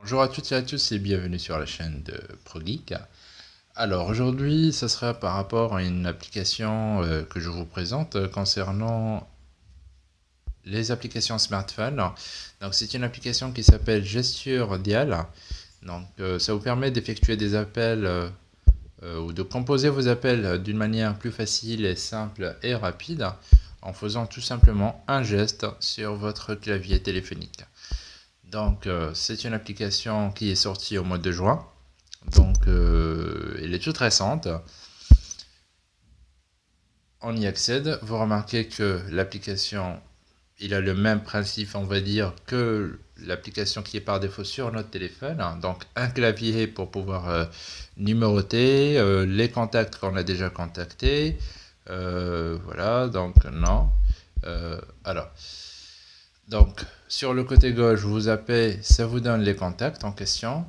bonjour à toutes et à tous et bienvenue sur la chaîne de ProGeek. Alors aujourd'hui, ce sera par rapport à une application euh, que je vous présente euh, concernant les applications smartphone. Donc c'est une application qui s'appelle Gesture Dial. Donc euh, ça vous permet d'effectuer des appels ou de composer vos appels d'une manière plus facile et simple et rapide en faisant tout simplement un geste sur votre clavier téléphonique. Donc c'est une application qui est sortie au mois de juin. Donc, euh, elle est toute récente. On y accède. Vous remarquez que l'application, il a le même principe, on va dire, que l'application qui est par défaut sur notre téléphone. Donc, un clavier pour pouvoir euh, numéroter, euh, les contacts qu'on a déjà contactés. Voilà, donc non. alors, donc, sur le côté gauche, vous appelez, ça vous donne les contacts en question.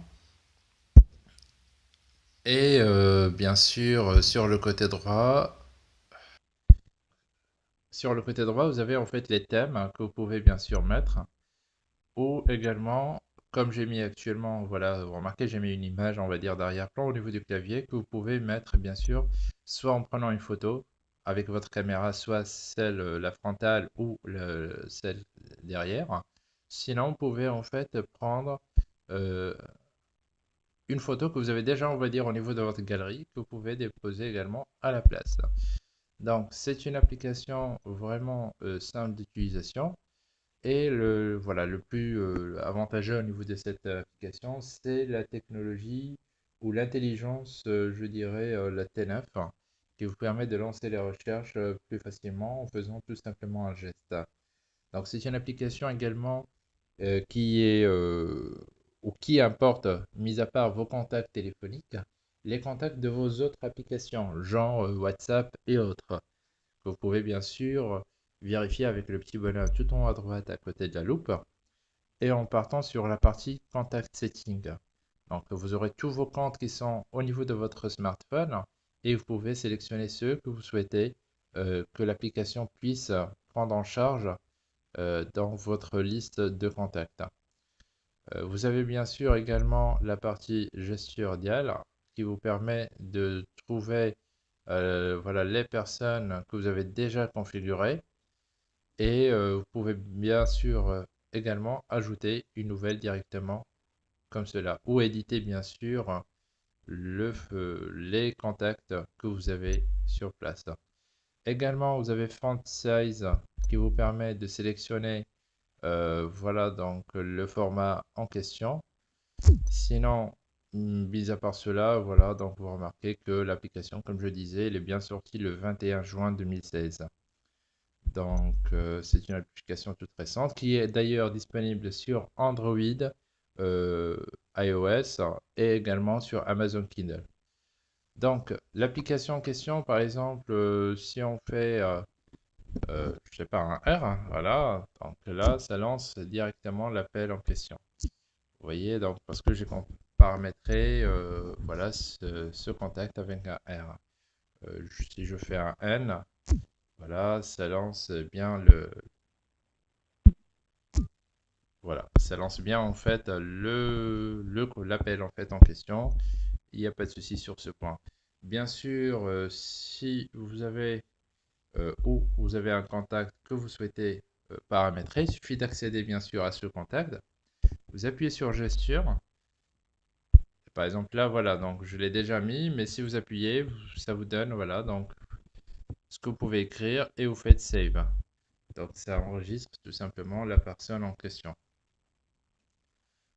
Et euh, bien sûr, euh, sur le côté droit, sur le côté droit, vous avez en fait les thèmes que vous pouvez bien sûr mettre. Ou également, comme j'ai mis actuellement, voilà, vous remarquez, j'ai mis une image, on va dire, d'arrière-plan au niveau du clavier que vous pouvez mettre, bien sûr, soit en prenant une photo avec votre caméra, soit celle, euh, la frontale ou celle derrière. Sinon, vous pouvez en fait prendre une photo que vous avez déjà, on va dire, au niveau de votre galerie, que vous pouvez déposer également à la place. Donc, c'est une application vraiment euh, simple d'utilisation. Et le, voilà, le plus euh, avantageux au niveau de cette application, c'est la technologie ou l'intelligence, euh, je dirais, la T9, qui vous permet de lancer les recherches plus facilement en faisant tout simplement un geste. Donc, c'est une application également qui est ou qui importe, mis à part vos contacts téléphoniques, les contacts de vos autres applications, genre euh, WhatsApp et autres. Vous pouvez bien sûr vérifier avec le petit bonhomme tout en haut à droite à côté de la loupe et en partant sur la partie Contact Setting. Donc vous aurez tous vos comptes qui sont au niveau de votre smartphone et vous pouvez sélectionner ceux que vous souhaitez euh, que l'application puisse prendre en charge euh, dans votre liste de contacts. Euh, vous avez bien sûr également la partie gesture dial qui vous permet de trouver voilà, les personnes que vous avez déjà configurées. Et vous pouvez bien sûr également ajouter une nouvelle directement comme cela. Ou éditer bien sûr le, les contacts que vous avez sur place. Également, vous avez Font Size qui vous permet de sélectionner euh, voilà donc le format en question. Sinon, mis à part cela, voilà, donc vous remarquez que l'application, comme je disais, elle est bien sortie le 21 juin 2016. Donc, euh, c'est une application toute récente qui est d'ailleurs disponible sur Android, euh, iOS et également sur Amazon Kindle. Donc, l'application en question, par exemple, si on fait euh, je sais pas, un R, hein, voilà. Donc là, ça lance directement l'appel en question. Vous voyez, donc parce que j'ai paramétré euh, voilà, ce, contact avec un R. Euh, si je fais un N, voilà, ça lance bien le... Voilà, ça lance bien en fait le l'appel en fait en question. Il n'y a pas de souci sur ce point. Bien sûr, si vous avez euh, ou vous avez un contact que vous souhaitez euh, paramétrer, il suffit d'accéder bien sûr à ce contact. Vous appuyez sur gesture. Par exemple là, voilà, donc je l'ai déjà mis, mais si vous appuyez, ça vous donne, voilà, donc ce que vous pouvez écrire et vous faites save. Donc ça enregistre tout simplement la personne en question.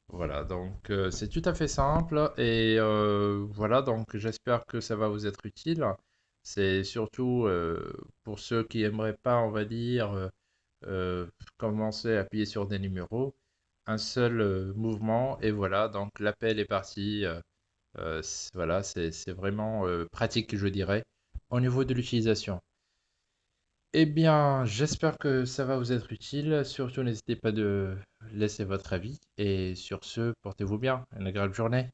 Voilà, donc euh, c'est tout à fait simple et voilà, donc j'espère que ça va vous être utile. C'est surtout euh, pour ceux qui aimeraient pas, on va dire, euh, euh, commencer à appuyer sur des numéros. Un seul mouvement et voilà, donc l'appel est parti. voilà, c'est vraiment pratique, je dirais, au niveau de l'utilisation. Eh bien, j'espère que ça va vous être utile. Surtout, n'hésitez pas de laisser votre avis. Et sur ce, portez-vous bien. Une agréable journée.